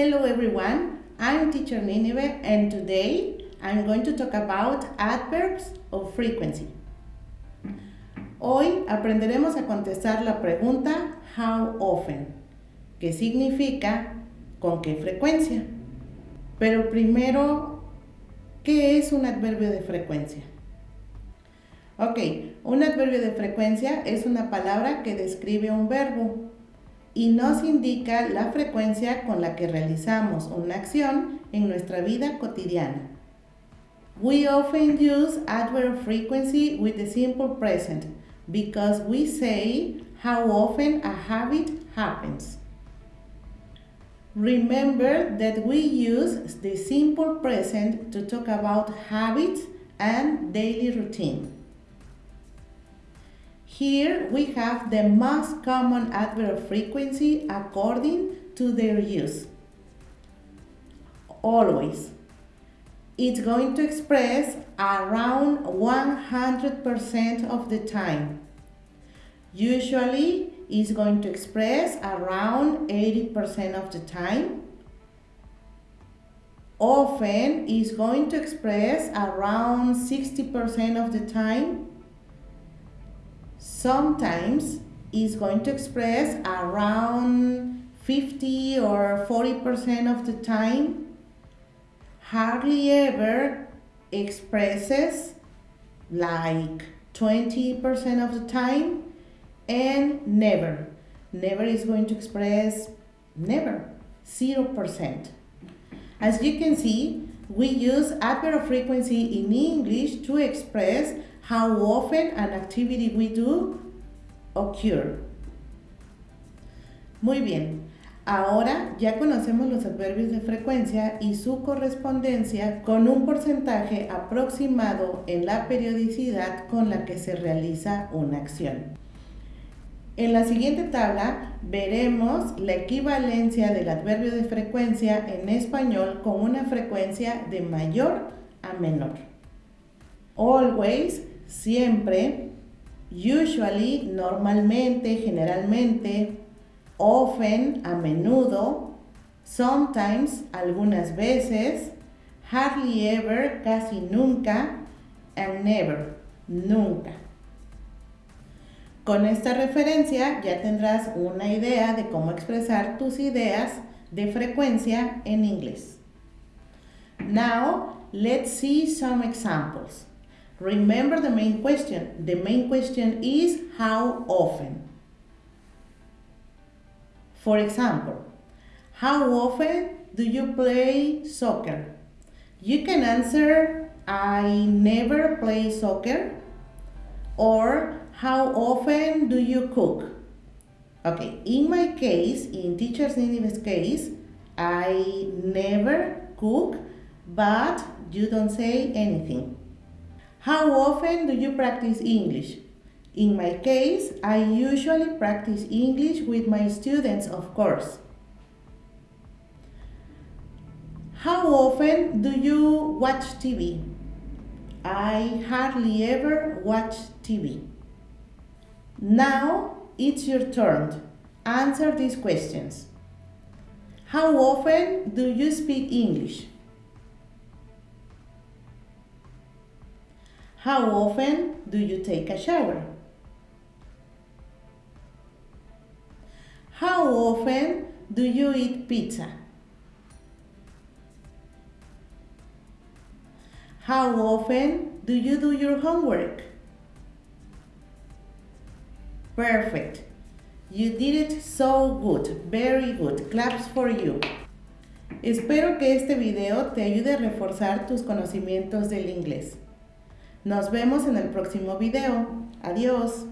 Hello everyone, I'm teacher Nineveh and today I'm going to talk about adverbs of frequency. Hoy aprenderemos a contestar la pregunta how often, que significa con qué frecuencia. Pero primero, ¿qué es un adverbio de frecuencia? Ok, un adverbio de frecuencia es una palabra que describe un verbo y nos indica la frecuencia con la que realizamos una acción en nuestra vida cotidiana. We often use adverb frequency with the simple present because we say how often a habit happens. Remember that we use the simple present to talk about habits and daily routine. Here we have the most common adverb frequency according to their use. Always. It's going to express around 100% of the time. Usually it's going to express around 80% of the time. Often is going to express around 60% of the time sometimes is going to express around 50 or 40% of the time. Hardly ever expresses like 20% of the time and never. Never is going to express never, 0%. As you can see, we use adverb frequency in English to express how often an activity we do occur. Muy bien, ahora ya conocemos los adverbios de frecuencia y su correspondencia con un porcentaje aproximado en la periodicidad con la que se realiza una acción. En la siguiente tabla veremos la equivalencia del adverbio de frecuencia en español con una frecuencia de mayor a menor. Always siempre, usually, normalmente, generalmente, often, a menudo, sometimes, algunas veces, hardly ever, casi nunca, and never, nunca. Con esta referencia ya tendrás una idea de cómo expresar tus ideas de frecuencia en inglés. Now, let's see some examples. Remember the main question. The main question is how often. For example, how often do you play soccer? You can answer, I never play soccer. Or, how often do you cook? Okay, in my case, in Teachers Nineveh's case, I never cook, but you don't say anything. How often do you practice English? In my case, I usually practice English with my students, of course. How often do you watch TV? I hardly ever watch TV. Now it's your turn. Answer these questions. How often do you speak English? How often do you take a shower? How often do you eat pizza? How often do you do your homework? Perfect. You did it so good. Very good. Claps for you. Espero que este video te ayude a reforzar tus conocimientos del inglés. Nos vemos en el próximo video. Adiós.